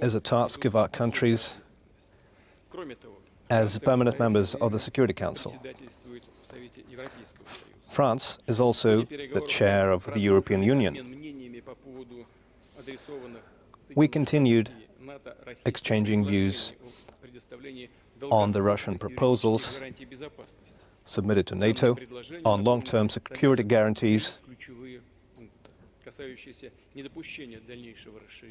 is a task of our countries as permanent members of the Security Council. France is also the chair of the European Union. We continued exchanging views on the Russian proposals submitted to NATO on long-term security guarantees.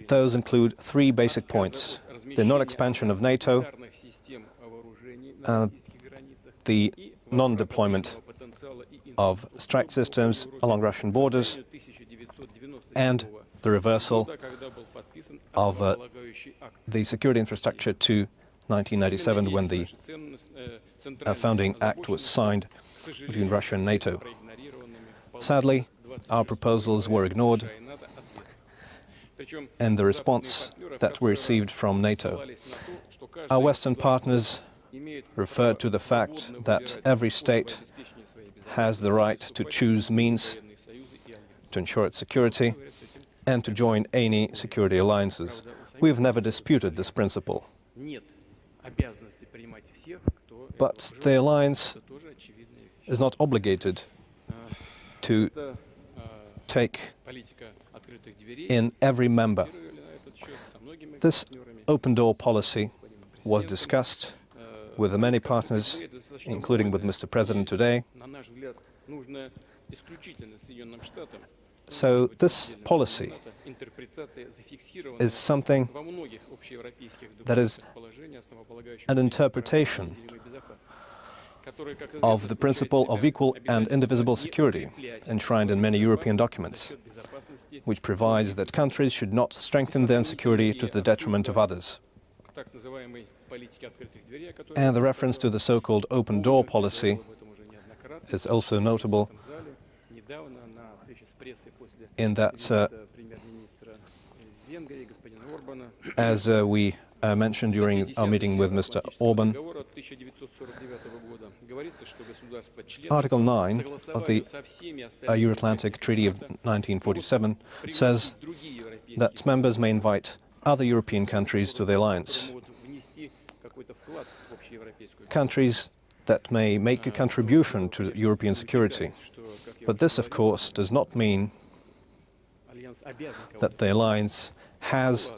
Those include three basic points. The non-expansion of NATO, uh, the non-deployment of strike systems along Russian borders, and the reversal of uh, the security infrastructure to 1997 when the uh, founding act was signed between Russia and NATO. Sadly, our proposals were ignored and the response that we received from NATO. Our Western partners referred to the fact that every state has the right to choose means to ensure its security and to join any security alliances. We've never disputed this principle. But the alliance is not obligated to take in every member. This open door policy was discussed with the many partners, including with Mr. President today. So this policy is something that is an interpretation of the principle of equal and indivisible security enshrined in many European documents, which provides that countries should not strengthen their security to the detriment of others. And the reference to the so-called open door policy is also notable in that, uh, as uh, we uh, mentioned during our meeting with Mr. Orban, Article 9 of the uh, Euro-Atlantic Treaty of 1947 says that members may invite other European countries to the alliance. Countries that may make a contribution to European security. But this, of course, does not mean that the alliance has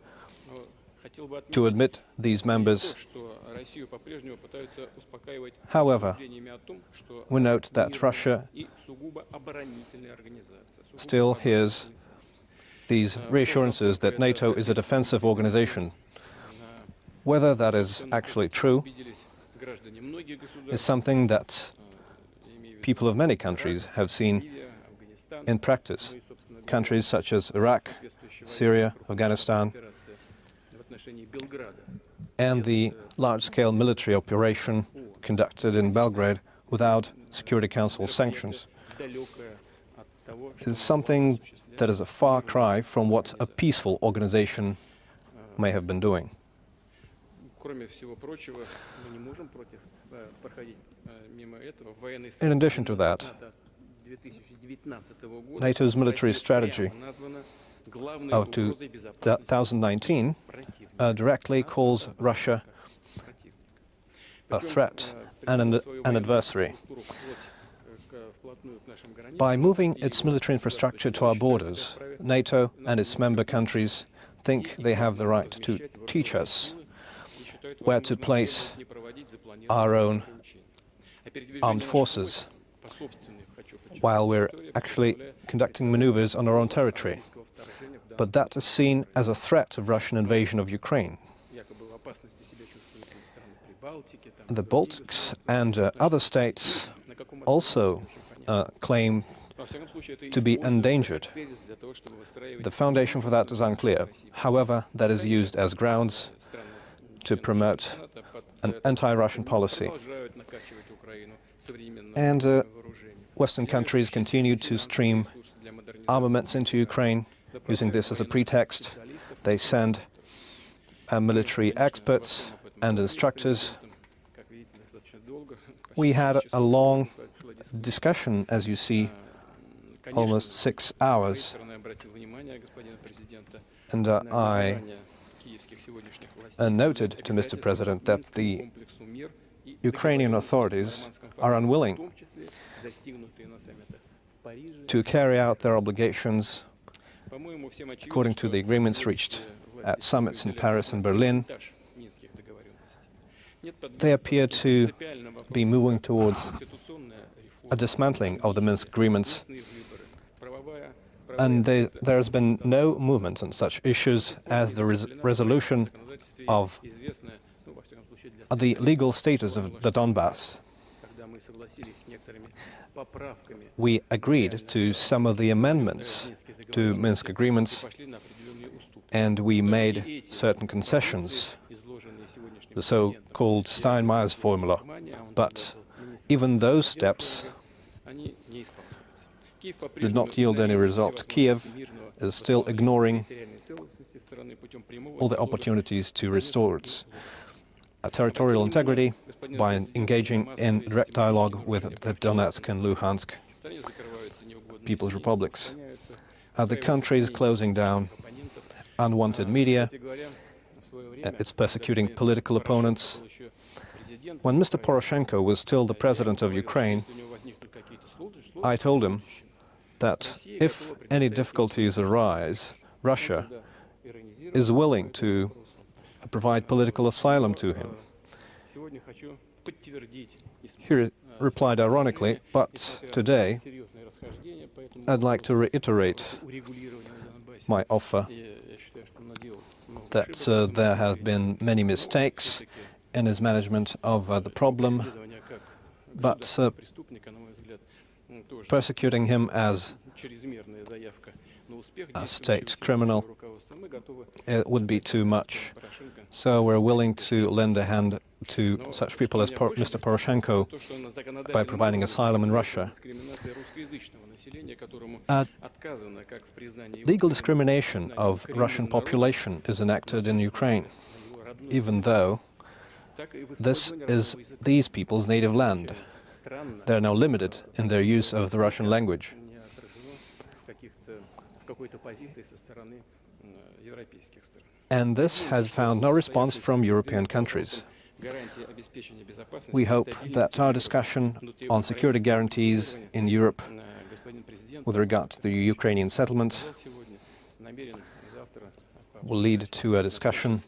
to admit these members. However, we note that Russia still hears these reassurances that NATO is a defensive organization. Whether that is actually true is something that people of many countries have seen in practice. Countries such as Iraq, Syria, Afghanistan, and the large-scale military operation conducted in Belgrade without Security Council sanctions is something that is a far cry from what a peaceful organization may have been doing. In addition to that, NATO's military strategy of 2019 uh, directly calls Russia a threat and an, an adversary. By moving its military infrastructure to our borders, NATO and its member countries think they have the right to teach us where to place our own armed forces while we're actually conducting maneuvers on our own territory. But that is seen as a threat of Russian invasion of Ukraine. The Baltics and uh, other states also uh, claim to be endangered. The foundation for that is unclear. However, that is used as grounds to promote an anti-Russian policy. And uh, Western countries continue to stream armaments into Ukraine, using this as a pretext. They send uh, military experts and instructors. We had a long discussion, as you see, almost six hours. And uh, I and noted to Mr. President that the Ukrainian authorities are unwilling to carry out their obligations according to the agreements reached at summits in Paris and Berlin. They appear to be moving towards a dismantling of the Minsk agreements, and they, there has been no movement on such issues as the res resolution of the legal status of the Donbass. We agreed to some of the amendments to Minsk agreements, and we made certain concessions, the so-called Steinmeier's formula. But even those steps did not yield any result. Kiev is still ignoring all the opportunities to restore its uh, territorial integrity by engaging in direct dialogue with the Donetsk and Luhansk People's Republics. Uh, the country is closing down unwanted media, uh, it's persecuting political opponents. When Mr. Poroshenko was still the president of Ukraine, I told him that if any difficulties arise, Russia is willing to provide political asylum to him. He replied ironically, but today I'd like to reiterate my offer that uh, there have been many mistakes in his management of uh, the problem, but uh, persecuting him as a state criminal it would be too much. So we're willing to lend a hand to such people as Por Mr. Poroshenko by providing asylum in Russia. Uh, legal discrimination of Russian population is enacted in Ukraine, even though this is these people's native land. They are now limited in their use of the Russian language. And this has found no response from European countries. We hope that our discussion on security guarantees in Europe with regard to the Ukrainian settlement will lead to a discussion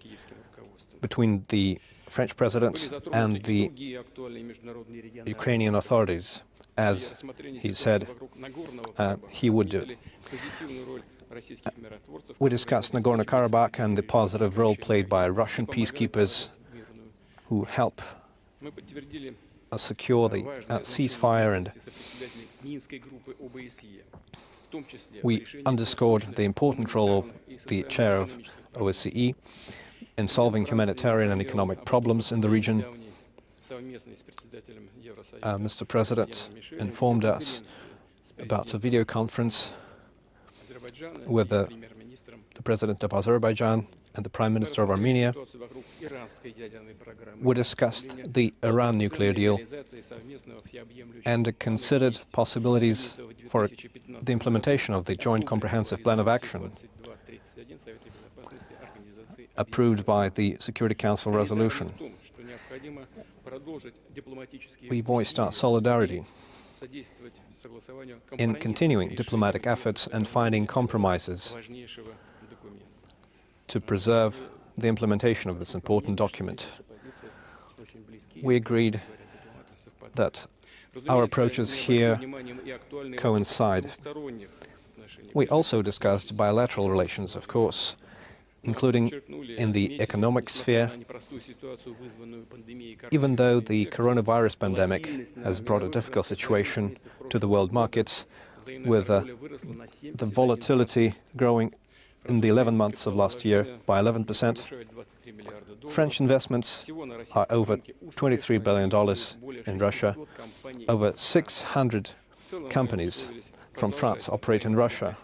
between the French president and the Ukrainian authorities, as he said uh, he would do. We discussed Nagorno-Karabakh and the positive role played by Russian peacekeepers who help secure the uh, ceasefire and we underscored the important role of the chair of OSCE in solving humanitarian and economic problems in the region. Uh, Mr. President informed us about a video conference with the, the President of Azerbaijan and the Prime Minister of Armenia. We discussed the Iran nuclear deal and considered possibilities for the implementation of the Joint Comprehensive Plan of Action approved by the Security Council resolution. We voiced our solidarity in continuing diplomatic efforts and finding compromises to preserve the implementation of this important document. We agreed that our approaches here coincide. We also discussed bilateral relations, of course, including in the economic sphere, even though the coronavirus pandemic has brought a difficult situation to the world markets, with uh, the volatility growing in the 11 months of last year by 11%. French investments are over $23 billion in Russia. Over 600 companies from France operate in Russia.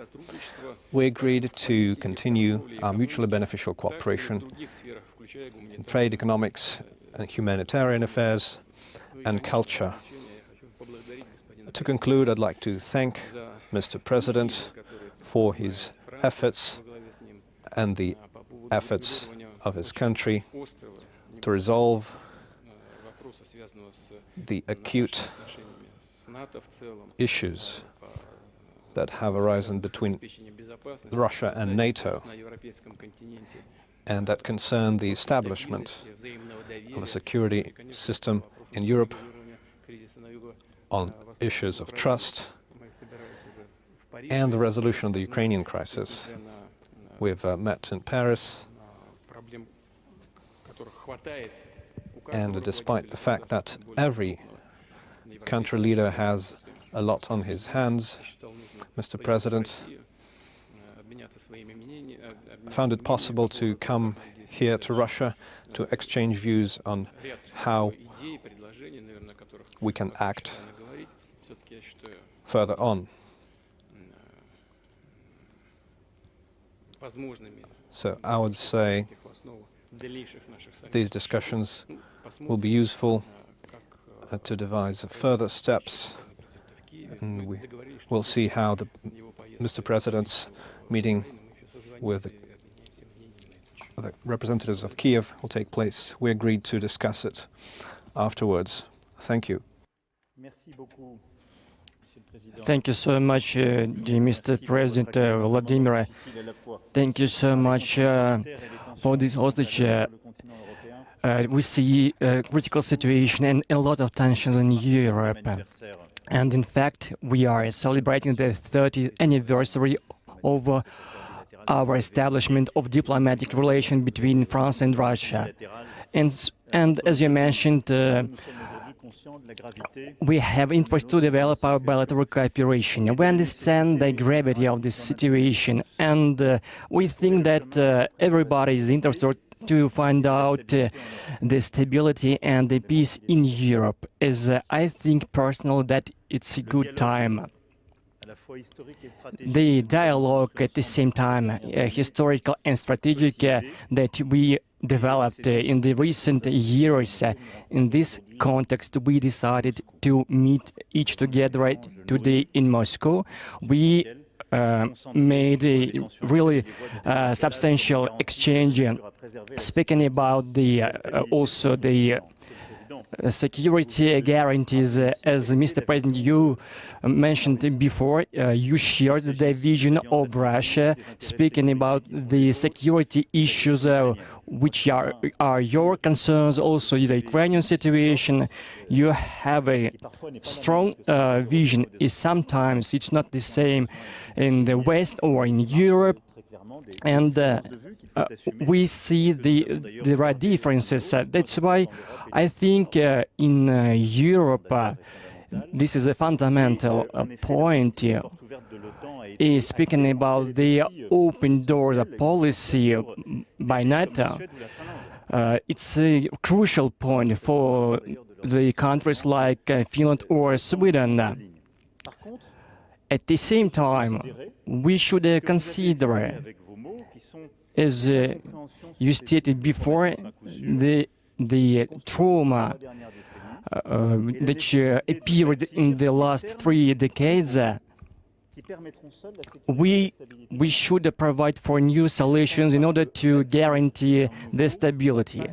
We agreed to continue our mutually beneficial cooperation in trade, economics, and humanitarian affairs, and culture. To conclude, I'd like to thank Mr. President for his efforts and the efforts of his country to resolve the acute issues that have arisen between Russia and NATO and that concern the establishment of a security system in Europe on issues of trust and the resolution of the Ukrainian crisis. We've uh, met in Paris, and despite the fact that every country leader has a lot on his hands, Mr. President found it possible to come here to Russia to exchange views on how we can act further on. So I would say these discussions will be useful uh, to devise further steps and we will see how the Mr. President's meeting with the, the representatives of Kiev will take place. We agreed to discuss it afterwards. Thank you. Thank you so much, uh, dear Mr. President uh, Vladimir. Thank you so much uh, for this hostage. We see a critical situation and a lot of tensions in Europe. And in fact, we are celebrating the 30th anniversary of our establishment of diplomatic relation between France and Russia. And, and as you mentioned, uh, we have interest to develop our bilateral cooperation. We understand the gravity of this situation, and uh, we think that uh, everybody is interested to find out uh, the stability and the peace in Europe. As uh, I think personally that it's a good time. The dialogue at the same time, uh, historical and strategic, uh, that we developed uh, in the recent years. Uh, in this context, we decided to meet each together today in Moscow. We uh, made a really uh, substantial exchange uh, speaking about the uh, also the security guarantees, uh, as Mr. President, you mentioned before, uh, you shared the vision of Russia, speaking about the security issues which are, are your concerns, also the Ukrainian situation. You have a strong uh, vision. Is sometimes it's not the same in the West or in Europe, and uh, uh, we see the there are differences. that's why I think uh, in uh, Europe, uh, this is a fundamental point is speaking about the open doors policy by NATO. Uh, it's a crucial point for the countries like uh, Finland or Sweden. At the same time, we should uh, consider, as you stated before, the the trauma uh, that uh, appeared in the last three decades, uh, we, we should provide for new solutions in order to guarantee the stability.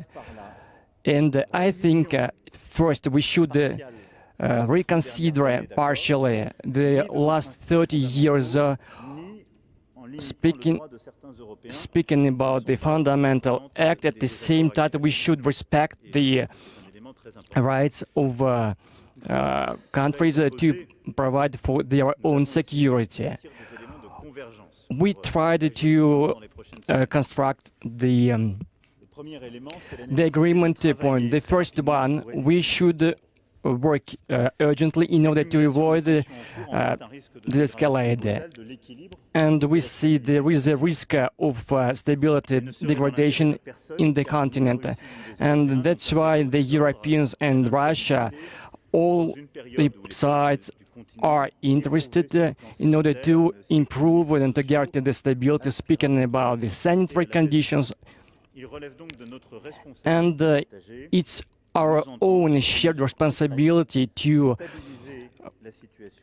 And I think uh, first we should uh, uh, reconsider partially the last 30 years speaking, speaking about the fundamental act, at the same time we should respect the rights of uh, uh, countries uh, to provide for their own security. We tried to uh, construct the um, the agreement point. The first one, we should work uh, urgently in order to avoid uh, the escalade. And we see there is a risk of uh, stability degradation in the continent. And that's why the Europeans and Russia, all the sides are interested uh, in order to improve and to guarantee the stability, speaking about the sanitary conditions. And uh, it's our own shared responsibility to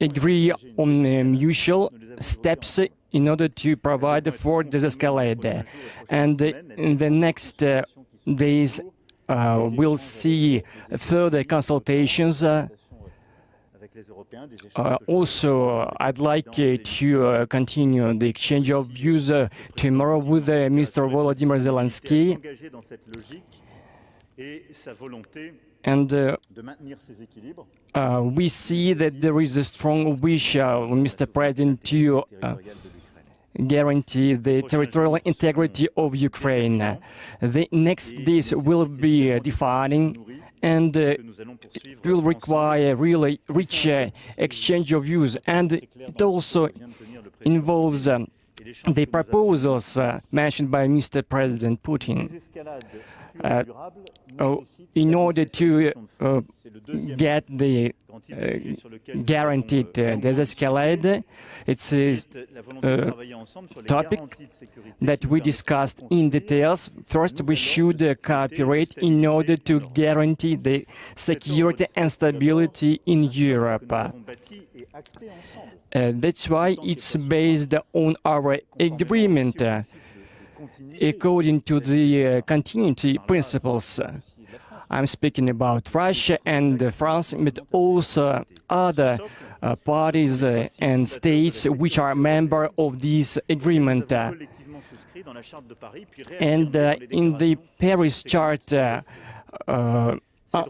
agree on uh, mutual steps in order to provide for desescalade. And uh, in the next uh, days, uh, we'll see further consultations. Uh, uh, also, I'd like uh, to uh, continue the exchange of views uh, tomorrow with uh, Mr. Volodymyr Zelensky. And uh, uh, we see that there is a strong wish, uh, Mr. President, to uh, guarantee the territorial integrity of Ukraine. The next days will be uh, defining and uh, it will require a really rich uh, exchange of views and it also involves um, the proposals uh, mentioned by Mr. President Putin. Uh, oh, in order to uh, get the uh, guaranteed uh, desescalade, it's a uh, topic that we discussed in details. First, we should uh, cooperate in order to guarantee the security and stability in Europe. Uh, that's why it's based on our agreement uh, according to the uh, continuity principles. I'm speaking about Russia and uh, France, but also other uh, parties uh, and states which are member of this agreement. Uh, and uh, in the Paris Chart, uh,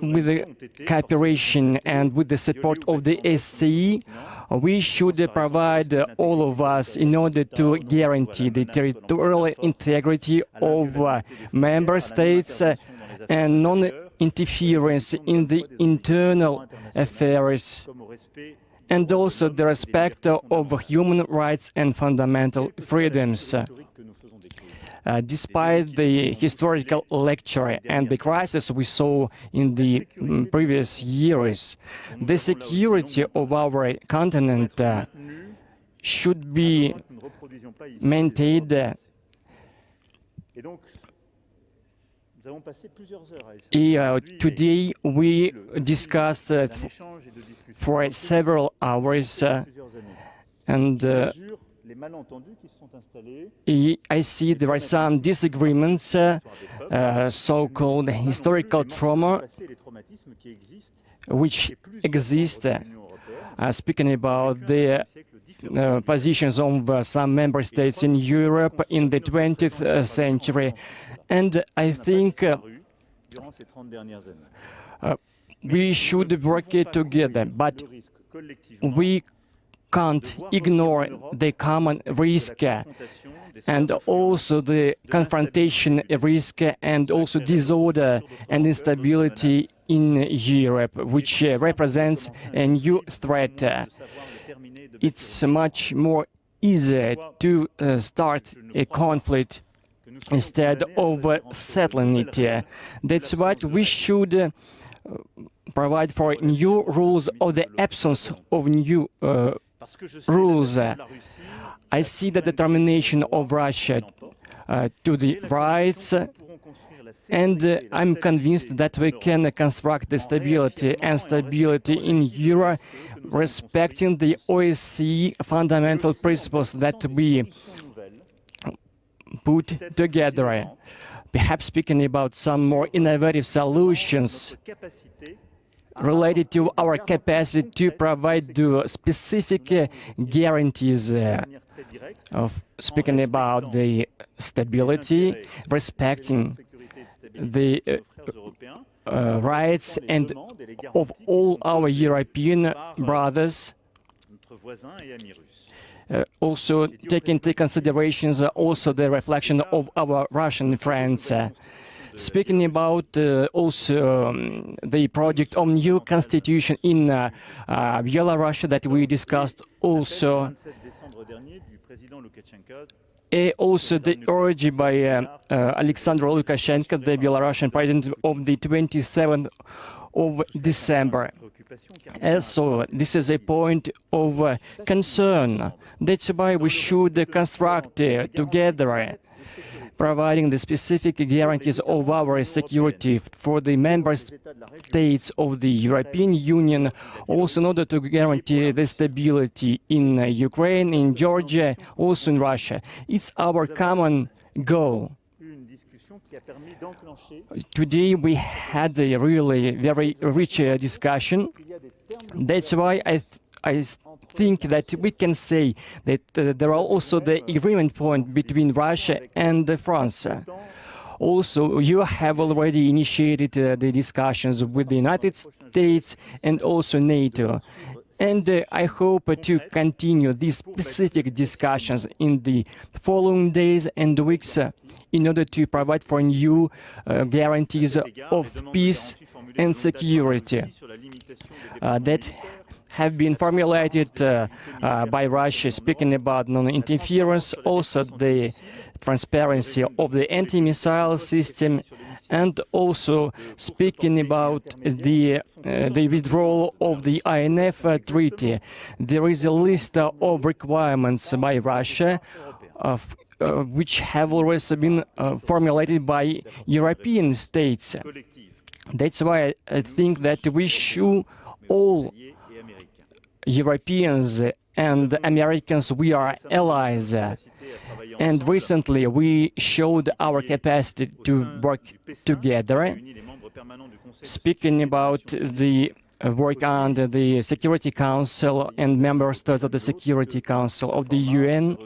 with the cooperation and with the support of the SCE, we should provide all of us in order to guarantee the territorial integrity of uh, member states uh, and non-interference in the internal affairs and also the respect of human rights and fundamental freedoms. Uh, despite the historical lecture and the crisis we saw in the mm, previous years, the security of our continent uh, should be maintained. Uh, today we discussed uh, for several hours uh, and uh, I see there are some disagreements, uh, uh, so-called historical trauma, which exist, uh, speaking about the uh, positions of uh, some member states in Europe in the 20th century. And I think uh, uh, we should work it together, but we can't ignore the common risk and also the confrontation risk and also disorder and instability in Europe, which uh, represents a new threat. It's much more easier to uh, start a conflict instead of settling it. That's what we should uh, provide for new rules or the absence of new uh, rules. I see the determination of Russia uh, to the rights and uh, I'm convinced that we can construct the stability and stability in Europe respecting the OSCE fundamental principles that we put together. Perhaps speaking about some more innovative solutions related to our capacity to provide the specific uh, guarantees uh, of speaking about the stability, respecting the uh, uh, rights and of all our European brothers, uh, also take into considerations uh, also the reflection of our Russian friends. Speaking about uh, also um, the project of new constitution in uh, uh, Belarus that we discussed also and also the urge by uh, uh, Alexander Lukashenko, the Belarusian president of the 27th of December. Also, this is a point of uh, concern. That's why we should construct together providing the specific guarantees of our security for the member states of the European Union, also in order to guarantee the stability in Ukraine, in Georgia, also in Russia. It's our common goal. Today we had a really very rich uh, discussion. That's why I, I think that we can say that uh, there are also the agreement point between Russia and France. Also, you have already initiated uh, the discussions with the United States and also NATO. And uh, I hope to continue these specific discussions in the following days and weeks uh, in order to provide for new uh, guarantees of peace and security uh, that have been formulated uh, uh, by Russia, speaking about non-interference, also the transparency of the anti-missile system, and also speaking about the, uh, the withdrawal of the INF treaty. There is a list of requirements by Russia of, uh, which have always been uh, formulated by European states. That's why I think that we should all Europeans and Americans, we are allies. And recently we showed our capacity to work together, speaking about the work under the Security Council and member states of the Security Council of the UN.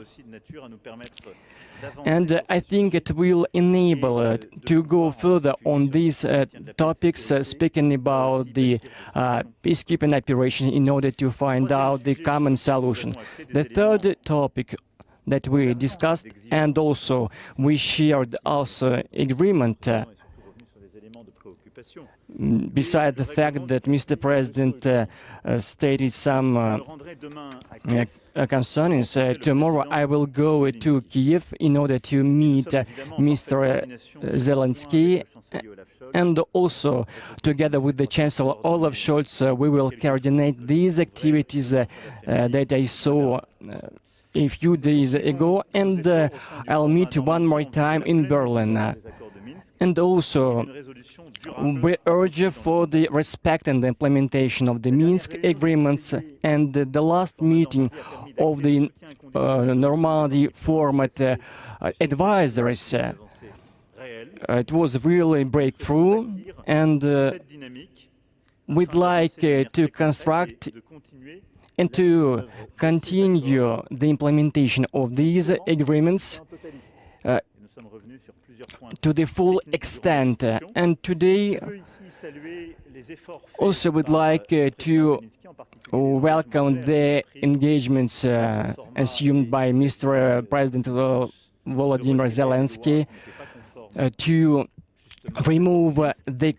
And uh, I think it will enable uh, to go further on these uh, topics, speaking about the peacekeeping operation in order to find out the common solution. The third topic that we discussed and also we shared also agreement beside the fact that Mr. President uh, uh, stated some uh, uh, concerns, uh, tomorrow I will go to Kiev in order to meet uh, Mr. Zelensky and also together with the Chancellor Olaf Scholz we will coordinate these activities that I saw a few days ago and I'll meet one more time in Berlin. And also, we urge for the respect and implementation of the Minsk agreements and the last meeting of the uh, Normandy format uh, advisors. Uh, it was really a breakthrough and uh, we'd like uh, to construct and to continue the implementation of these agreements uh, to the full extent. And today, also would like uh, to welcome the engagements uh, assumed by Mr. President Volodymyr Zelensky uh, to remove the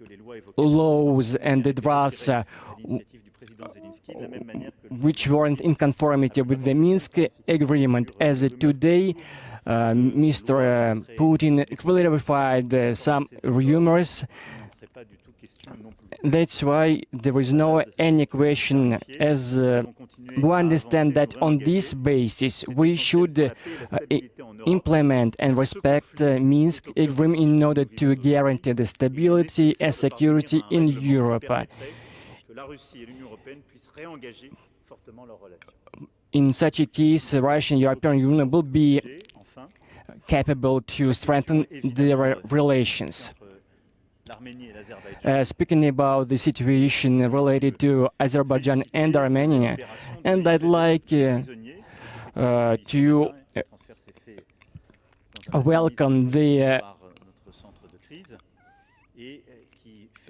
laws and the drafts uh, which weren't in conformity with the Minsk agreement. As today, uh, Mr. Putin clarified uh, some rumors. That's why there is no any question as uh, we understand that on this basis we should uh, implement and respect uh, Minsk agreement in order to guarantee the stability and security in Europe. In such a case, Russia and European Union will be capable to strengthen their relations. Uh, speaking about the situation related to Azerbaijan and Armenia, and I'd like uh, uh, to welcome the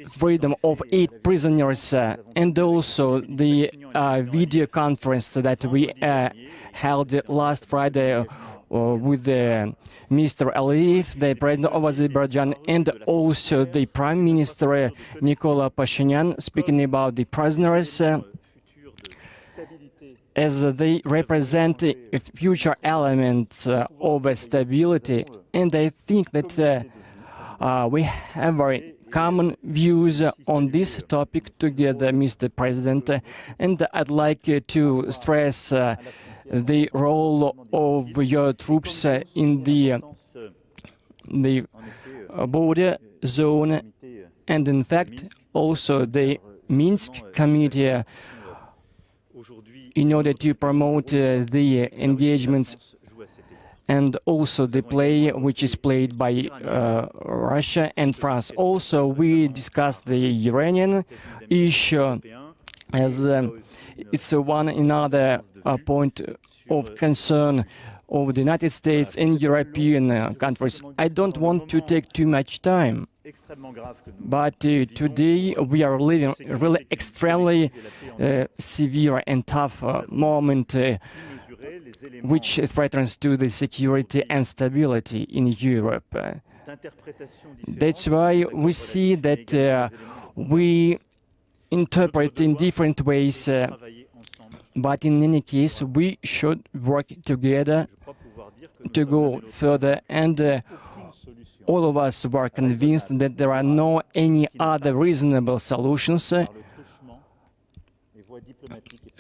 freedom of eight prisoners uh, and also the uh, video conference that we uh, held last Friday uh, with Mr. Aliyev, the president of Azerbaijan, and also the Prime Minister Nikola Pashinyan, speaking about the prisoners uh, as they represent a future elements uh, of stability. And I think that we have very common views on this topic together, Mr. President, and I'd like to stress uh, the role of your troops in the the uh, border zone and in fact also the Minsk committee in order to promote uh, the engagements and also the play which is played by uh, Russia and France. Also, we discussed the Iranian issue as um, it's uh, one another uh, point of concern of the United States and European uh, countries. I don't want to take too much time. But uh, today we are living really extremely uh, severe and tough moment which threatens to the security and stability in Europe. That's why we see that uh, we interpret in different ways, uh, but in any case we should work together to go further and uh, all of us were convinced that there are no any other reasonable solutions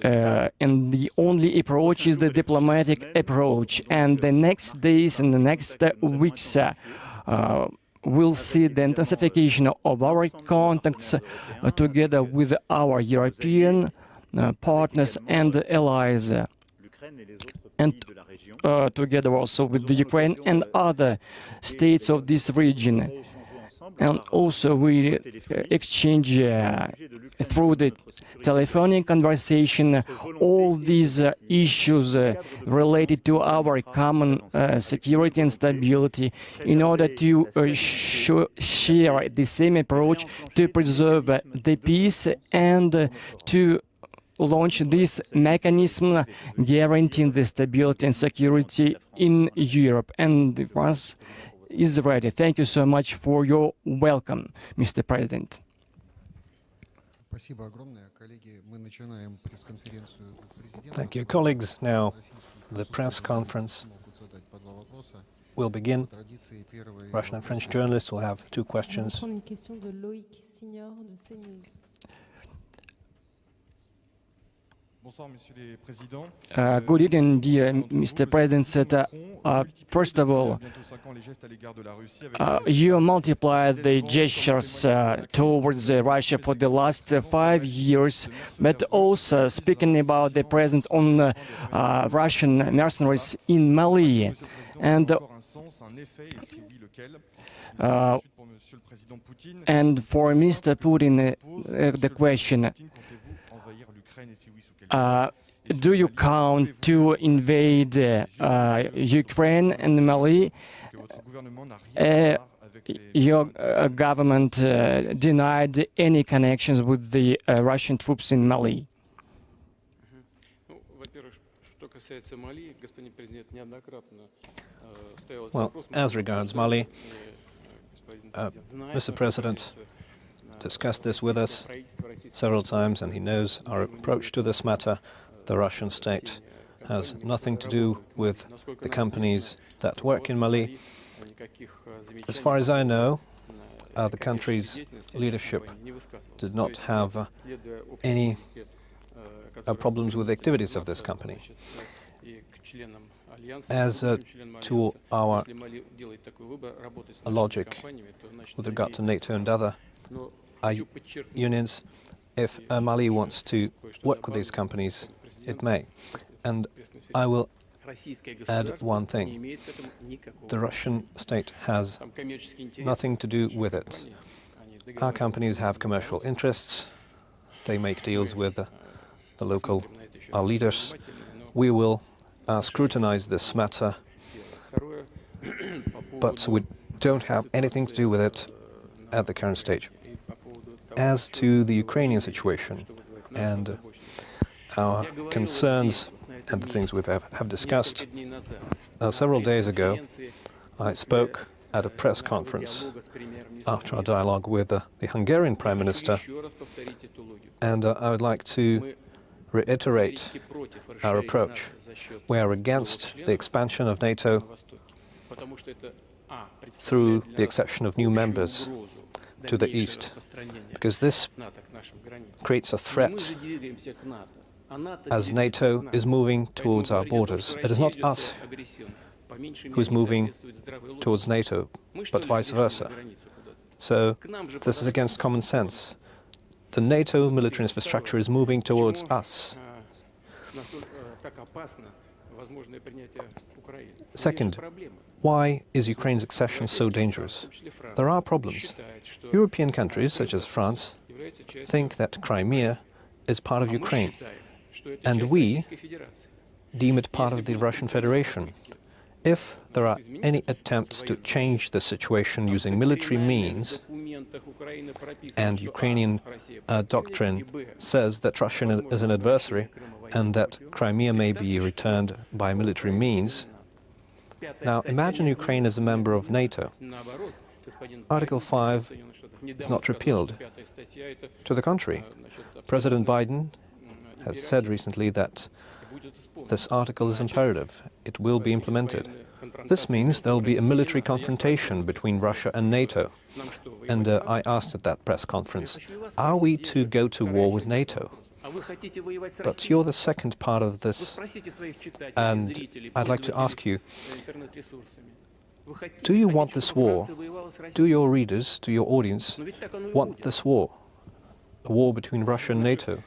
uh, and the only approach is the diplomatic approach. And the next days and the next weeks uh, uh, we'll see the intensification of our contacts uh, together with our European uh, partners and allies. and uh, together also with the Ukraine and other states of this region. And also we uh, exchange uh, through the telephonic conversation all these uh, issues uh, related to our common uh, security and stability in order to sh share the same approach to preserve the peace and to launch this mechanism guaranteeing the stability and security in Europe. And once is ready. Thank you so much for your welcome, Mr. President. Thank you, colleagues. Now, the press conference will begin. Russian and French journalists will have two questions. Uh, good evening, dear Mr. President. Uh, uh, first of all, uh, you multiplied the gestures uh, towards uh, Russia for the last five years, but also speaking about the presence on Russian mercenaries in Mali. And and for Mr. Putin, the question, uh, do you count to invade uh, Ukraine and Mali? Uh, your uh, government uh, denied any connections with the uh, Russian troops in Mali. Well, as regards Mali, Mr. President discussed this with us several times, and he knows our approach to this matter. The Russian state has nothing to do with the companies that work in Mali. As far as I know, uh, the country's leadership did not have uh, any uh, problems with the activities of this company. As uh, to our logic with regard to NATO and other unions. If Mali wants to work with these companies, it may. And I will add one thing. The Russian state has nothing to do with it. Our companies have commercial interests. They make deals with the, the local our leaders. We will uh, scrutinize this matter, but we don't have anything to do with it at the current stage. As to the Ukrainian situation and our concerns and the things we have, have discussed, uh, several days ago I spoke at a press conference after our dialogue with uh, the Hungarian Prime Minister, and uh, I would like to reiterate our approach. We are against the expansion of NATO through the accession of new members to the east, because this creates a threat as NATO is moving towards our borders. It is not us who is moving towards NATO, but vice versa. So this is against common sense. The NATO military infrastructure is moving towards us. Second, why is Ukraine's accession so dangerous? There are problems. European countries, such as France, think that Crimea is part of Ukraine, and we deem it part of the Russian Federation. If there are any attempts to change the situation using military means, and Ukrainian uh, doctrine says that Russia is an adversary and that Crimea may be returned by military means, now imagine Ukraine as a member of NATO. Article 5 is not repealed. To the contrary, President Biden has said recently that this article is imperative. It will be implemented. This means there will be a military confrontation between Russia and NATO. And uh, I asked at that press conference, are we to go to war with NATO? But you're the second part of this, and I'd like to ask you, do you want this war? Do your readers, do your audience, want this war? A war between Russia and NATO?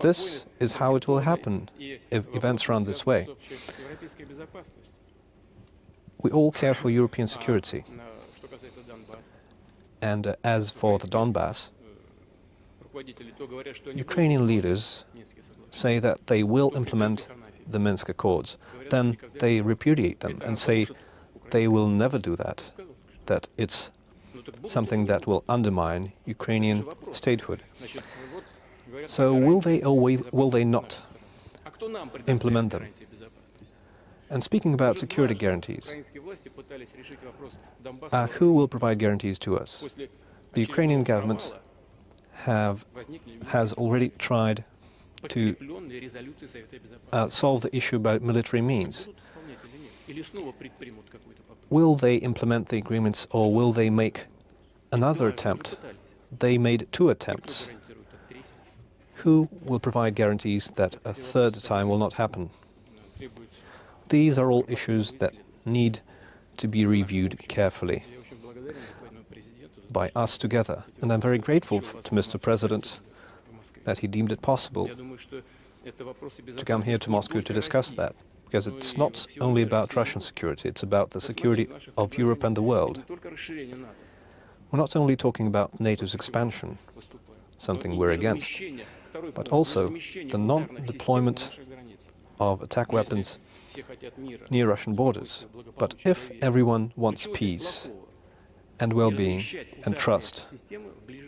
This is how it will happen if events run this way. We all care for European security. And uh, as for the Donbass, Ukrainian leaders say that they will implement the Minsk Accords. Then they repudiate them and say they will never do that, that it's something that will undermine Ukrainian statehood. So will they or will they not implement them? And speaking about security guarantees, uh, who will provide guarantees to us? The Ukrainian government have, has already tried to uh, solve the issue by military means. Will they implement the agreements or will they make another attempt? They made two attempts. Who will provide guarantees that a third time will not happen? These are all issues that need to be reviewed carefully by us together. And I'm very grateful to Mr. President that he deemed it possible to come here to Moscow to discuss that, because it's not only about Russian security, it's about the security of Europe and the world. We're not only talking about NATO's expansion, something we're against, but also the non-deployment of attack weapons near Russian borders. But if everyone wants peace and well-being and trust,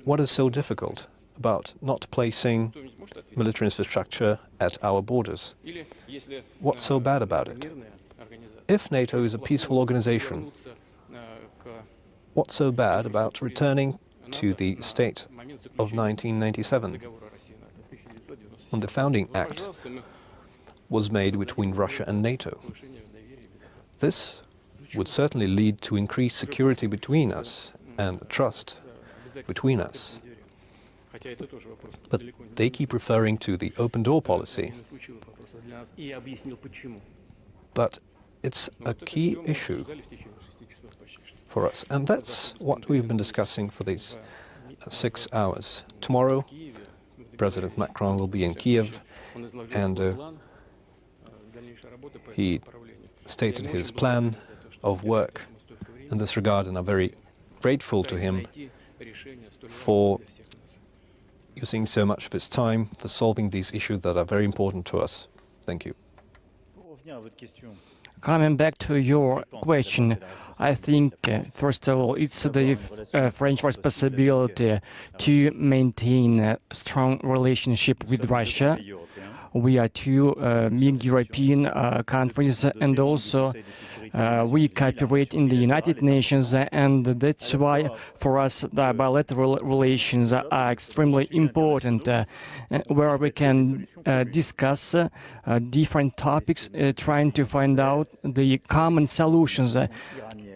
what is so difficult about not placing military infrastructure at our borders? What's so bad about it? If NATO is a peaceful organization, what's so bad about returning to the state of 1997, when the founding act was made between Russia and NATO? This would certainly lead to increased security between us and trust between us. But they keep referring to the open door policy. But it's a key issue for us, and that's what we've been discussing for these six hours. Tomorrow, President Macron will be in Kiev, and uh, he stated his plan of work in this regard, and I'm very grateful to him for using so much of his time for solving these issues that are very important to us. Thank you. Coming back to your question, I think, uh, first of all, it's the uh, French responsibility to maintain a strong relationship with Russia we are two uh, big European uh, countries, and also uh, we cooperate in the United Nations, and that's why for us the bilateral relations are extremely important, where we can discuss different topics, trying to find out the common solutions.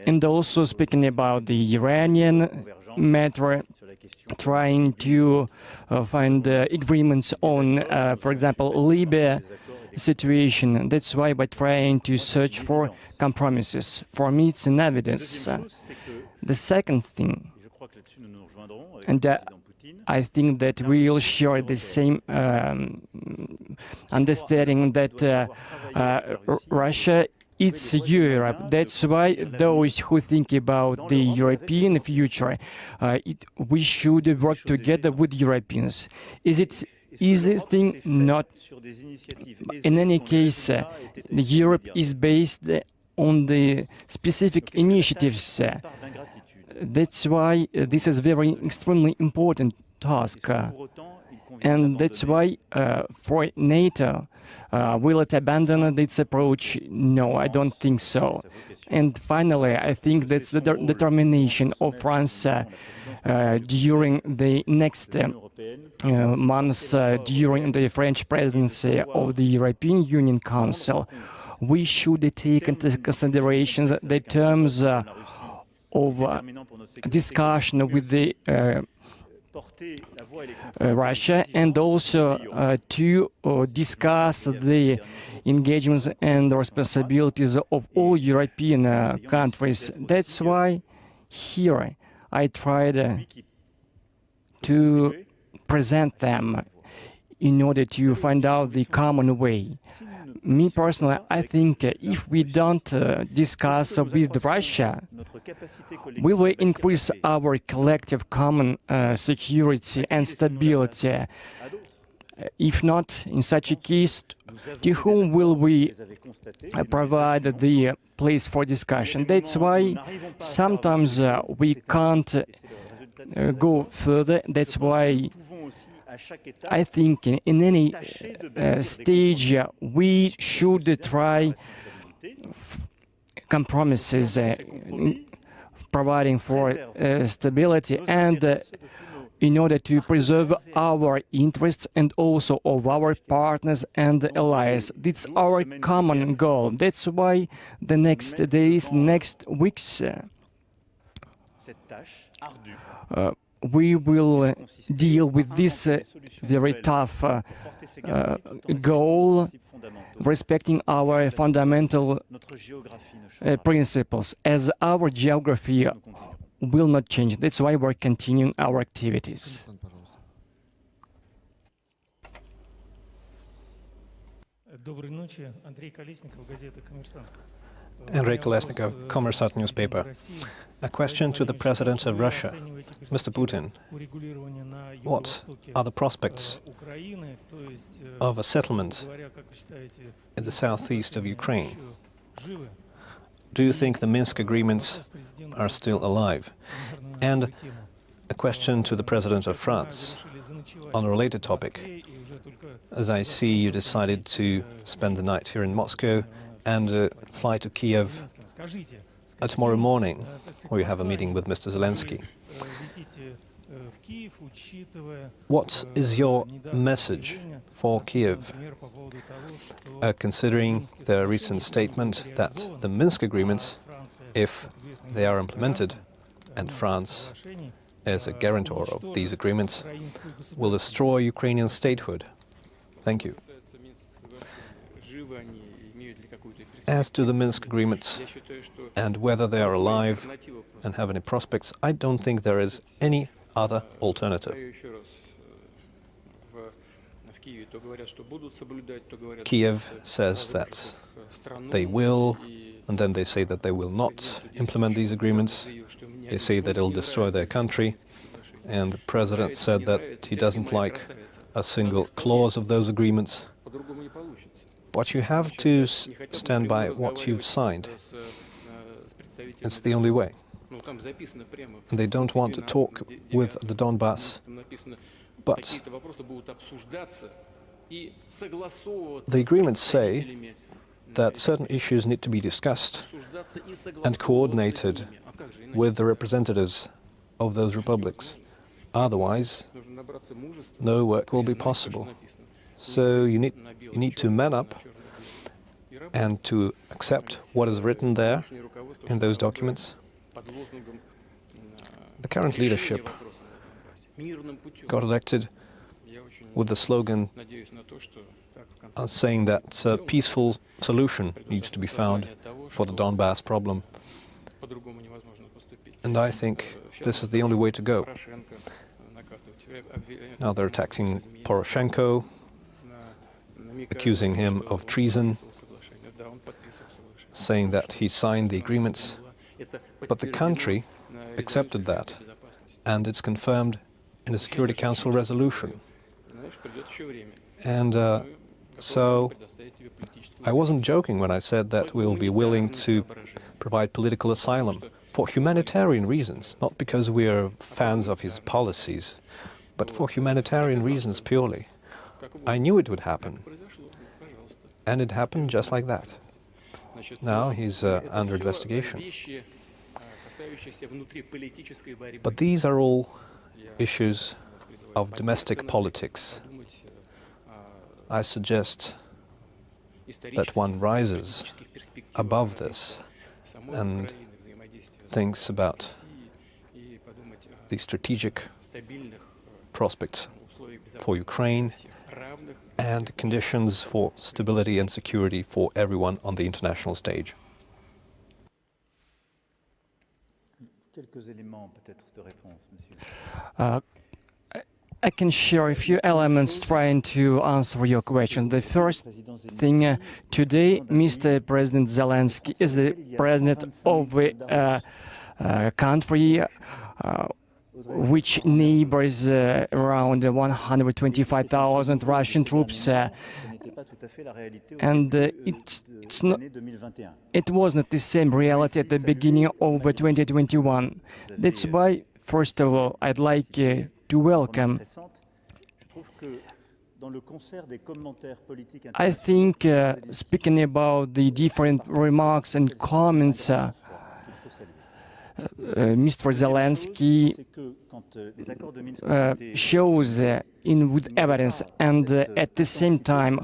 And also speaking about the Iranian matter, trying to uh, find uh, agreements on, uh, for example, Libya situation. That's why we're trying to search for compromises. For me, it's an evidence. The second thing, and uh, I think that we all share the same um, understanding that uh, uh, Russia it's Europe. That's why those who think about the European future, uh, it, we should work together with Europeans. Is it easy thing? Not. In any case, uh, Europe is based on the specific initiatives. That's why this is very extremely important task. Uh, and that's why uh, for NATO, uh, will it abandon its approach? No, I don't think so. And finally, I think that's the de determination of France uh, uh during the next uh, uh, months, during the French presidency of the European Union Council. We should take into consideration the terms of discussion with the uh, Russia and also uh, to uh, discuss the engagements and responsibilities of all European uh, countries. That's why here I tried to present them in order to find out the common way me personally, I think uh, if we don't uh, discuss with Russia, will we increase our collective common uh, security and stability. Uh, if not, in such a case, to whom will we uh, provide the place for discussion? That's why sometimes uh, we can't go further. That's why I think in any uh, stage uh, we should try compromises uh, providing for uh, stability and uh, in order to preserve our interests and also of our partners and allies. It's our common goal. That's why the next days, next weeks, uh, we will uh, deal with this uh, very tough uh, uh, goal, respecting our fundamental uh, principles, as our geography will not change. That's why we're continuing our activities. Доброй ночи, Андрей Колесников, газета «Коммерсант». Andrei Kolesnikov, Kommersant newspaper. A question to the President of Russia, Mr. Putin. What are the prospects of a settlement in the southeast of Ukraine? Do you think the Minsk agreements are still alive? And a question to the President of France on a related topic. As I see, you decided to spend the night here in Moscow and uh, fly to Kiev uh, tomorrow morning, where you have a meeting with Mr. Zelensky. What is your message for Kiev, uh, considering the recent statement that the Minsk agreements, if they are implemented, and France as a guarantor of these agreements, will destroy Ukrainian statehood? Thank you. As to the Minsk agreements and whether they are alive and have any prospects, I don't think there is any other alternative. Kiev says that they will, and then they say that they will not implement these agreements. They say that it'll destroy their country, and the president said that he doesn't like a single clause of those agreements. But you have to stand by what you've signed. It's the only way. And they don't want to talk with the Donbass, but the agreements say that certain issues need to be discussed and coordinated with the representatives of those republics. Otherwise, no work will be possible. So you need, you need to man up and to accept what is written there in those documents. The current leadership got elected with the slogan uh, saying that a peaceful solution needs to be found for the Donbass problem. And I think this is the only way to go. Now they're attacking Poroshenko, accusing him of treason, saying that he signed the agreements. But the country accepted that, and it's confirmed in a Security Council resolution. And uh, so I wasn't joking when I said that we will be willing to provide political asylum for humanitarian reasons, not because we are fans of his policies, but for humanitarian reasons purely. I knew it would happen, and it happened just like that. Now he's uh, under investigation. But these are all issues of domestic politics. I suggest that one rises above this and thinks about the strategic prospects for Ukraine and conditions for stability and security for everyone on the international stage. Uh, I can share a few elements trying to answer your question. The first thing, uh, today, Mr. President Zelensky is the president of a uh, uh, country uh, which neighbors uh, around 125,000 Russian troops. Uh, and it's, it's not, it was not the same reality at the beginning of 2021. That's why, first of all, I'd like to welcome. I think, uh, speaking about the different remarks and comments, uh, uh, Euh, Mr. Zelensky euh, shows in with evidence, and uh, at the same time,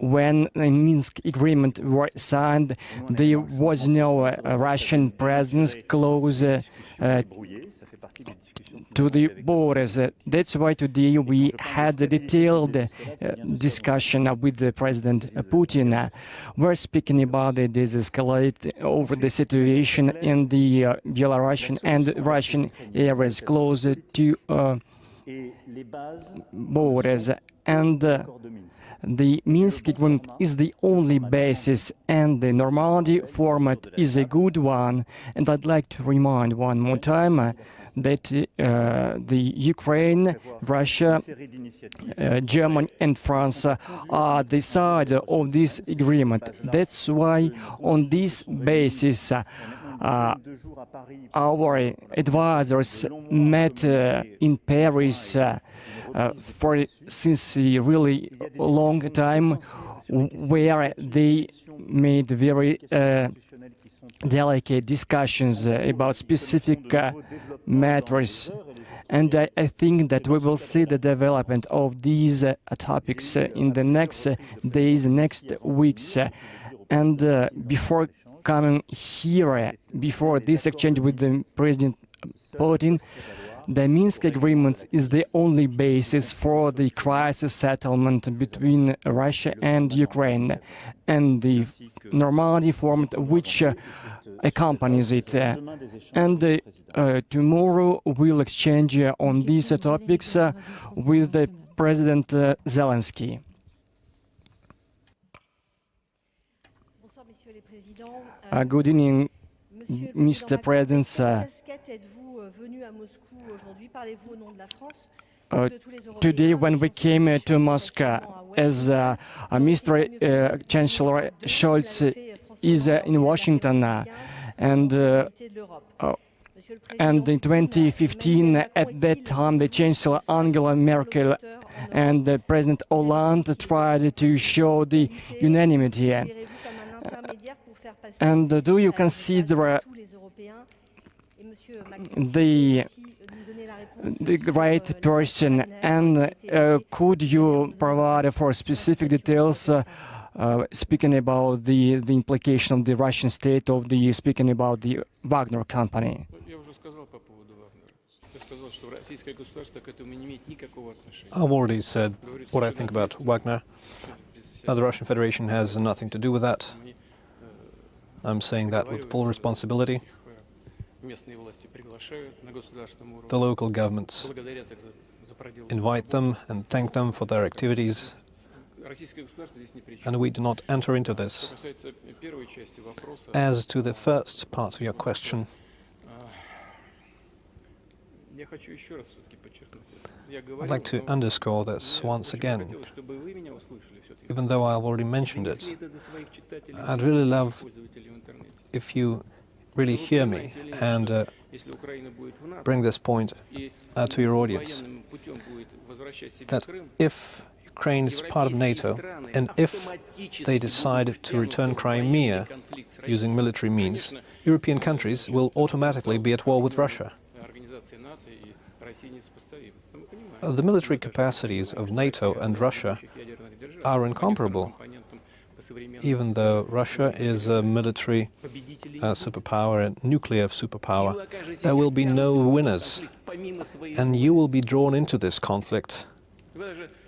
when the Minsk agreement was signed, there was no uh, Russian presence close uh, to the borders. That's why today we had a detailed uh, discussion with the President Putin. We're speaking about the escalate over the situation in the uh, Belarusian and Russian areas close to uh, borders. And uh, the Minsk agreement is the only basis and the Normandy format is a good one. And I'd like to remind one more time that uh, the Ukraine, Russia, uh, Germany and France are the side of this agreement. That's why on this basis uh, our advisors met uh, in Paris uh, uh, for since a really long time, where they made very delicate discussions about specific matters. And I, I, think that we will see the development of these uh, topics uh, in the next uh, days, next weeks. and before coming here, before this exchange with the President Putin, the Minsk agreement is the only basis for the crisis settlement between Russia and Ukraine, and the Normandy format which uh, accompanies it. and uh, uh, tomorrow we'll exchange on these topics with the President Zelensky. Uh, good evening, Mr. President. Uh, uh, today, when we came uh, to Moscow, as uh, Mr. Uh, Chancellor Scholz is uh, in Washington, uh, and and in 2015, at that time, the Chancellor Angela Merkel and the President Hollande tried to show the unanimity. And do you consider the the right person and uh, could you provide for specific details uh, uh, speaking about the, the implication of the Russian state of the speaking about the Wagner company? I've already said what I think about Wagner. the Russian Federation has nothing to do with that. I'm saying that with full responsibility the local governments, invite them and thank them for their activities. And we do not enter into this. As to the first part of your question, I'd like to underscore this once again, even though I've already mentioned it. I'd really love if you really hear me and uh, bring this point uh, to your audience, that if Ukraine is part of NATO, and if they decide to return Crimea using military means, European countries will automatically be at war with Russia. The military capacities of NATO and Russia are incomparable even though Russia is a military uh, superpower, a nuclear superpower, there will be no winners, and you will be drawn into this conflict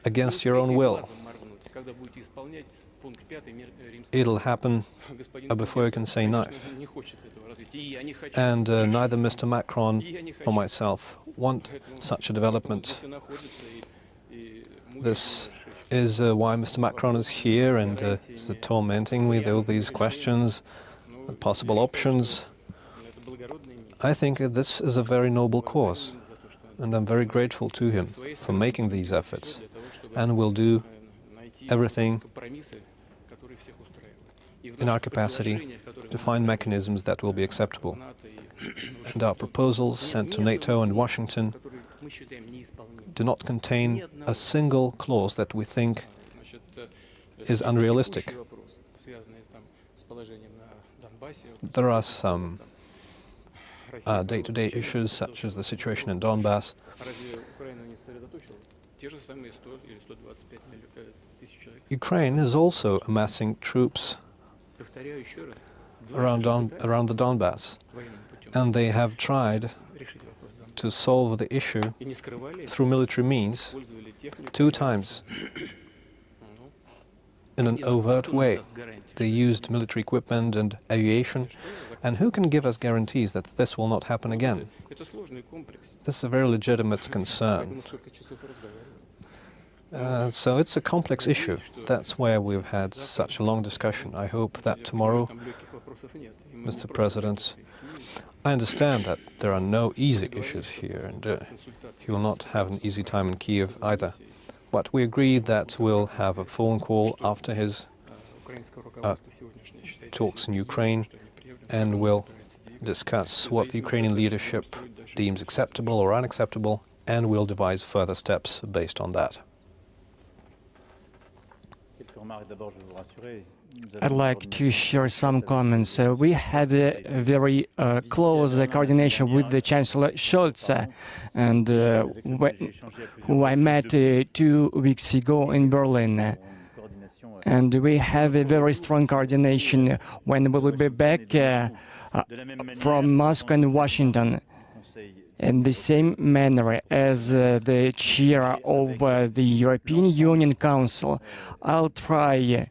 against your own will. It'll happen uh, before you can say knife. And uh, neither Mr. Macron nor myself want such a development. This is uh, why Mr. Macron is here and uh, is tormenting me with all these questions, possible options. I think this is a very noble cause, and I'm very grateful to him for making these efforts, and will do everything in our capacity to find mechanisms that will be acceptable. and our proposals sent to NATO and Washington do not contain a single clause that we think is unrealistic. There are some uh, day-to-day uh, -day issues, such as the situation in Donbass. Ukraine is also amassing troops around, Don around the Donbass, and they have tried to solve the issue through military means two times in an overt way. They used military equipment and aviation, and who can give us guarantees that this will not happen again? This is a very legitimate concern. Uh, so it's a complex issue. That's where we've had such a long discussion. I hope that tomorrow, Mr. President, I understand that there are no easy issues here, and uh, he will not have an easy time in Kiev either. But we agree that we'll have a phone call after his uh, talks in Ukraine, and we'll discuss what the Ukrainian leadership deems acceptable or unacceptable, and we'll devise further steps based on that. I'd like to share some comments. Uh, we had a very uh, close uh, coordination with the Chancellor Scholz, uh, and uh, who I met uh, two weeks ago in Berlin. And we have a very strong coordination when we will be back from Moscow and Washington. in the same manner as uh, the chair of uh, the European Union Council, I'll try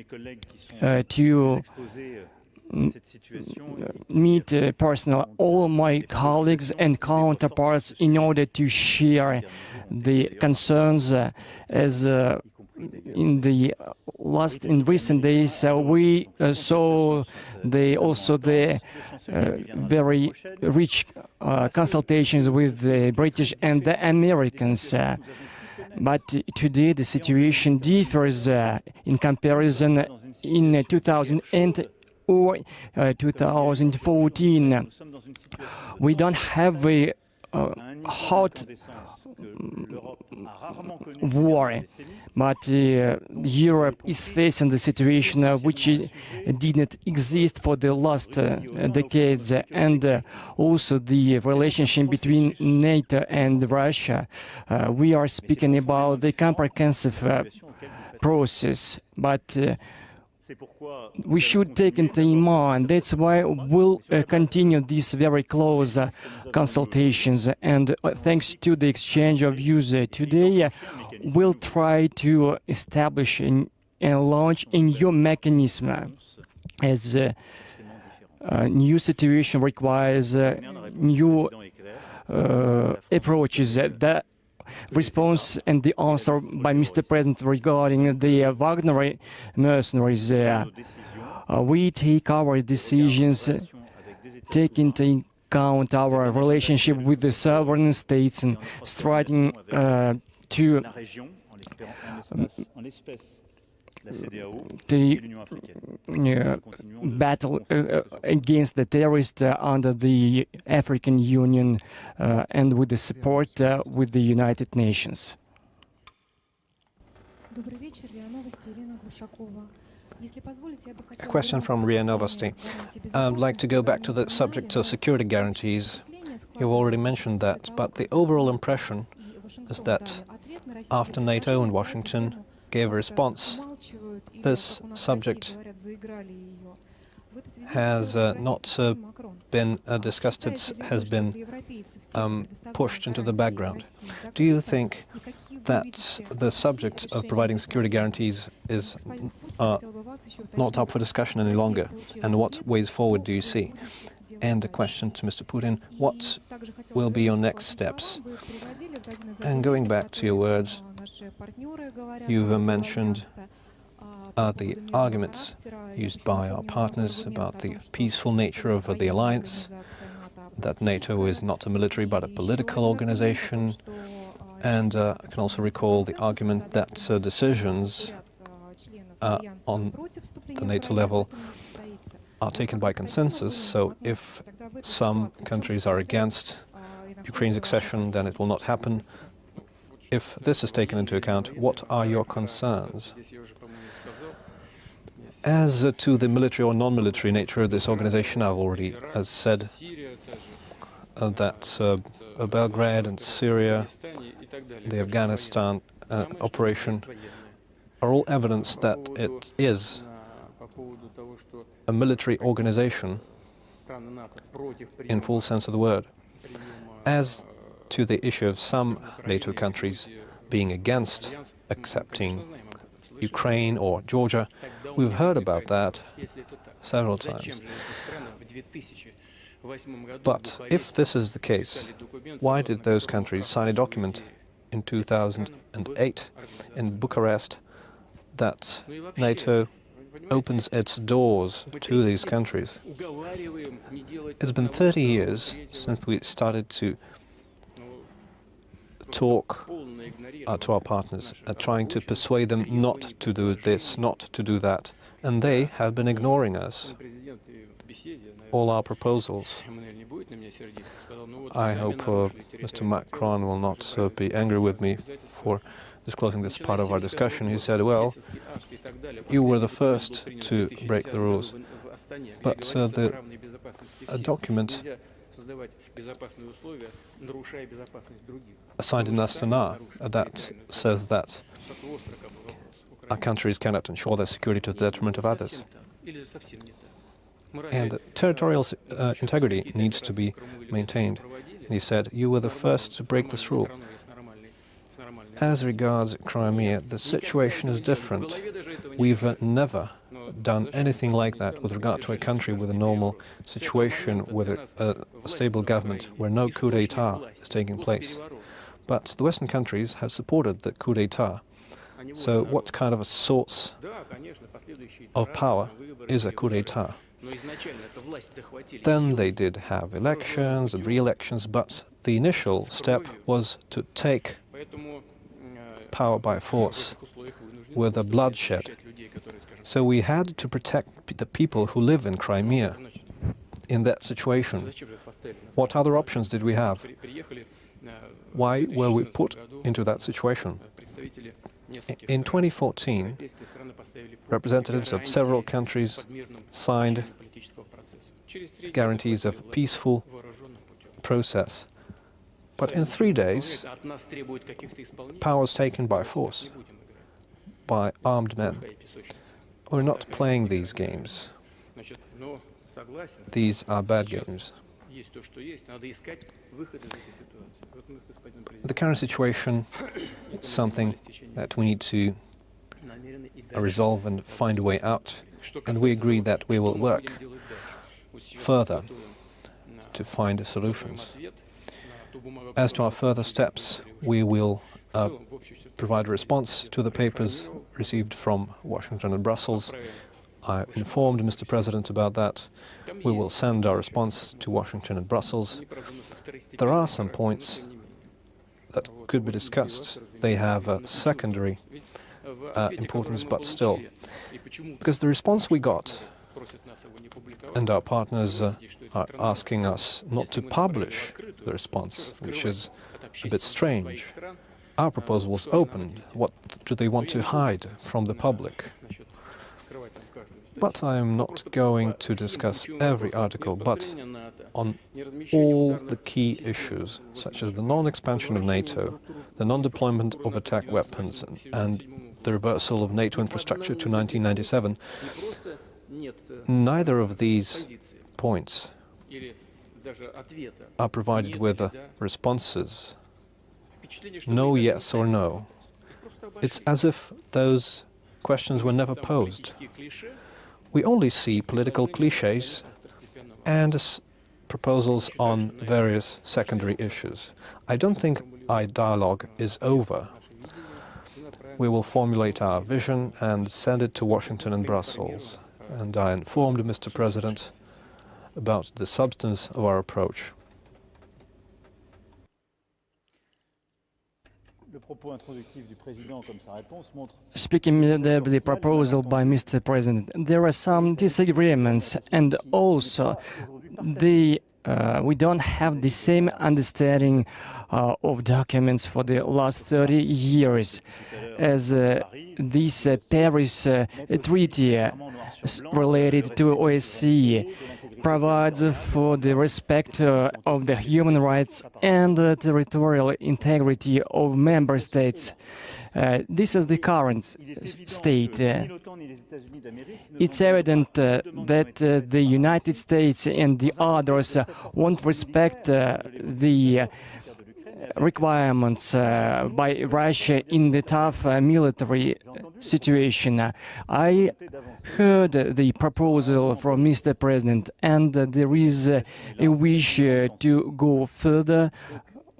de mes collègues qui sont uh, to euh, à cette situation et qui meet uh, personally all my colleagues and counterparts in order to share the concerns uh, as uh, y compris d'ailleurs in the last in recent days uh, we uh, saw the also the uh, very rich uh, consultations with the British and the Americans. But today the situation differs uh, in comparison in uh, 2000 and or uh, 2014. nous sommes dans une situation We don't have a uh, hot d'incandescence que l'Europe a rarement connu ces war, but uh, Europe is facing the situation uh, which uh, did not exist for the last uh, decades, and uh, also the relationship between NATO and Russia. Uh, we are speaking about the comprehensive uh, Situation auquel vous faites process, but we should take into mind. That's why we'll uh, continue these very close uh, consultations. And uh, thanks to the exchange of views uh, today, uh, we'll try to establish an, and launch a new mechanism uh, as uh, a new situation requires uh, Première, la réponse du new président est claire. uh, approaches. Uh, The response and the answer by Mr. President regarding the uh, Wagner mercenaries. Uh, uh, we take our decisions, uh, take into account our relationship with the sovereign states and striving uh, to la the uh, battle uh, against the terrorists uh, under the African Union uh, and with the support uh, with the United Nations. A question from RIA Novosti. I'd like to go back to the subject of security guarantees. You already mentioned that, but the overall impression is that after NATO and Washington, gave a response, this subject has uh, not uh, been uh, discussed, it has been um, pushed into the background. Do you think that the subject of providing security guarantees is uh, not up for discussion any longer? And what ways forward do you see? And a question to Mr. Putin, what will be your next steps? And going back to your words, you've uh, mentioned uh, the arguments used by our partners about the peaceful nature of the alliance, that NATO is not a military but a political organization, and uh, I can also recall the argument that uh, decisions uh, on the NATO level are taken by consensus, so if some countries are against Ukraine's accession, then it will not happen. If this is taken into account, what are your concerns? As to the military or non-military nature of this organization, I've already uh, said uh, that uh, Belgrade and Syria, the Afghanistan uh, operation, are all evidence that it is a military organization in full sense of the word. As to the issue of some NATO countries being against accepting Ukraine or Georgia. We've heard about that several times. But if this is the case, why did those countries sign a document in 2008 in Bucharest that NATO opens its doors to these countries? It's been 30 years since we started to talk uh, to our partners, uh, trying to persuade them not to do this, not to do that. And they have been ignoring us, all our proposals. I hope uh, Mr. Macron will not uh, be angry with me for disclosing this part of our discussion. He said, well, you were the first to break the rules, but uh, the uh, document Assigned in Astana that says that our countries cannot ensure their security to the detriment of others. And territorial uh, integrity needs to be maintained. And he said, you were the first to break this rule. As regards Crimea, the situation is different. We've never done anything like that with regard to a country with a normal situation, with a, a, stable government, where no coup d'etat is taking place. But the Western countries have supported the coup d'etat. So what kind of a source of power is a coup d'etat? Then they did have elections and re-elections, but the initial step was to take power by force with a bloodshed. So we had to protect the people who live in Crimea in that situation. What other options did we have? Why were we put into that situation? In 2014, representatives of several countries signed guarantees of peaceful process. But in three days, power was taken by force, by armed men. We're not playing these games. These are bad games. The current situation is something that we need to resolve and find a way out, and we agree that we will work further to find solutions. As to our further steps, we will uh, provide a response to the papers received from Washington and Brussels. I informed Mr. President about that. We will send our response to Washington and Brussels. There are some points that could be discussed. They have a secondary uh, importance, but still. Because the response we got and our partners uh, are asking us not to publish the response, which is a bit strange our proposal was open. What do they want to hide from the public? But I am not going to discuss every article, but on all the key issues, such as the non-expansion of NATO, the non-deployment of attack weapons, and the reversal of NATO infrastructure to 1997, neither of these points are provided with responses no yes or no. It's as if those questions were never posed. We only see political cliches and proposals on various secondary issues. I don't think our dialogue is over. We will formulate our vision and send it to Washington and Brussels. And I informed Mr. President about the substance of our approach. Speaking of the, proposal by Mr. President, there are some disagreements, and also the uh, we don't have the same understanding uh, of documents for the last 30 years, as uh, this Paris uh, Treaty uh, related to OSCE provides for the respect uh, of the human rights and territorial integrity of member states. Uh, this is the current state. uh, it's evident uh, that uh, the United States and the others won't respect uh, the requirements uh, by Russia in the tough uh, military situation. I heard the proposal from Mr. President, and there is a wish uh, to go further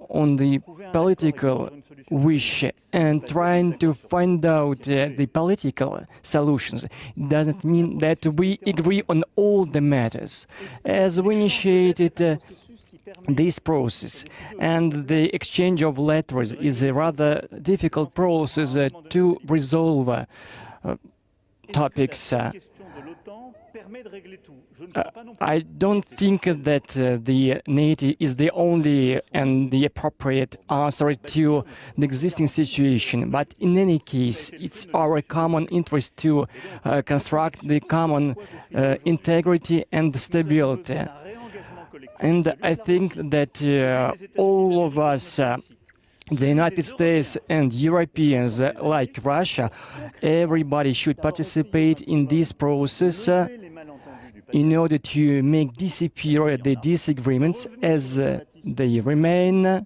on the political wish and trying to find out uh, the political solutions doesn't mean that we agree on all the matters. As we initiated uh, this process and the exchange of letters is a rather difficult process uh, to resolve uh, uh, topics. uh, uh, I don't think that uh, the NATO is the only and the appropriate answer to the existing situation, but in any case, it's our common interest to construct the common integrity and stability. And I think that uh, all of us, uh, the United States and Europeans, uh, like Russia, everybody should participate in this process uh, in order to make disappear the disagreements as uh, they remain,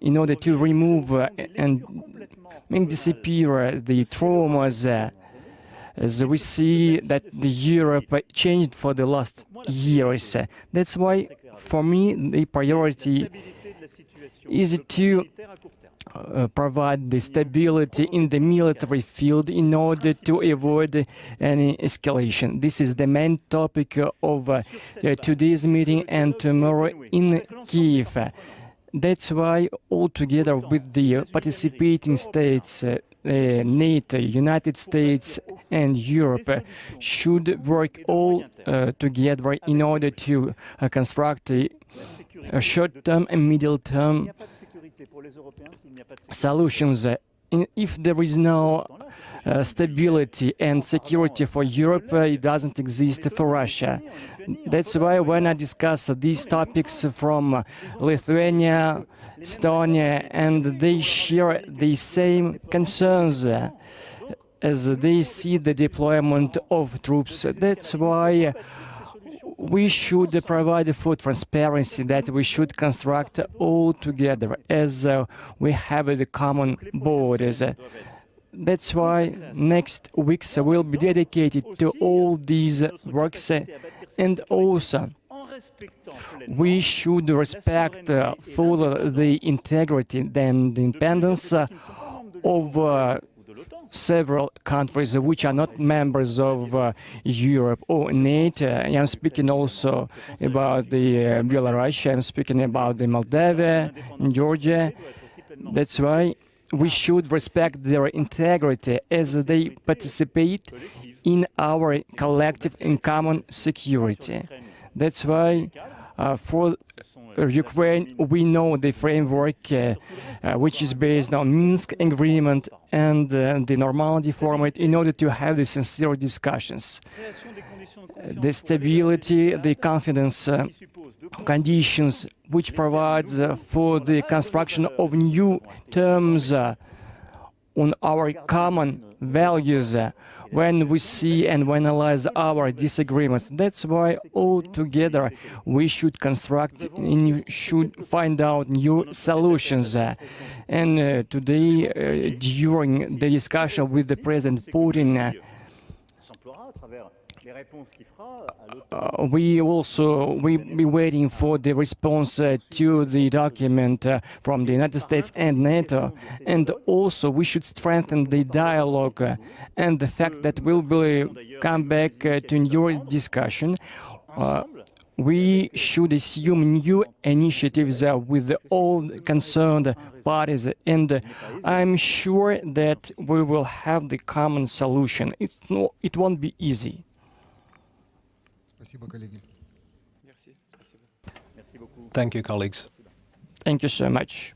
in order to remove uh, and make disappear the traumas as we see that the Europe changed for the last years. That's why, for me, the priority is to uh, provide the stability in the military field in order to avoid any escalation. This is the main topic of uh, today's meeting and tomorrow in Kiev. That's why, all together with the participating states, uh, NATO, United States, and Europe uh, should work all uh, together in order to uh, construct a, short-term and middle-term solutions. Uh, if there is no uh, stability and security for Europe, uh, it doesn't exist for Russia. That's why when I discuss these topics from Lithuania, Estonia, and they share the same concerns, uh, as they see the deployment of troops. That's why we should provide for transparency that we should construct all together as uh, we have the common borders. That's why next weeks will be dedicated to all these works uh, and also we should respect uh, fully the integrity and independence uh, of uh, several countries which are not members of uh, Europe or NATO. I'm speaking also about the uh, Belarus, I'm speaking about the Moldova, Georgia. That's why we should respect their integrity as they participate in our collective and common security. That's why uh, for uh, Ukraine, we know the framework uh, uh, which is based on Minsk agreement and uh, the Normandy format in order to have the sincere discussions. de The stability, the confidence uh, conditions which provides uh, for the construction of new terms uh, on our common values uh, when we see and we analyze our disagreements. That's why all together we should construct and should find out new solutions. And uh, today, uh, during the discussion with the President Putin, uh, we also we be waiting for the response uh, to the document uh, from the United States and NATO, and also we should strengthen the dialogue uh, and the fact that we'll be come back uh, to new discussion. Uh, we should assume new initiatives with all concerned parties, and I'm sure that we will have the common solution. It, no, it won't be easy. Спасибо, коллеги. Merci. Спасибо. Merci beaucoup. Thank you, colleagues. Thank you so much.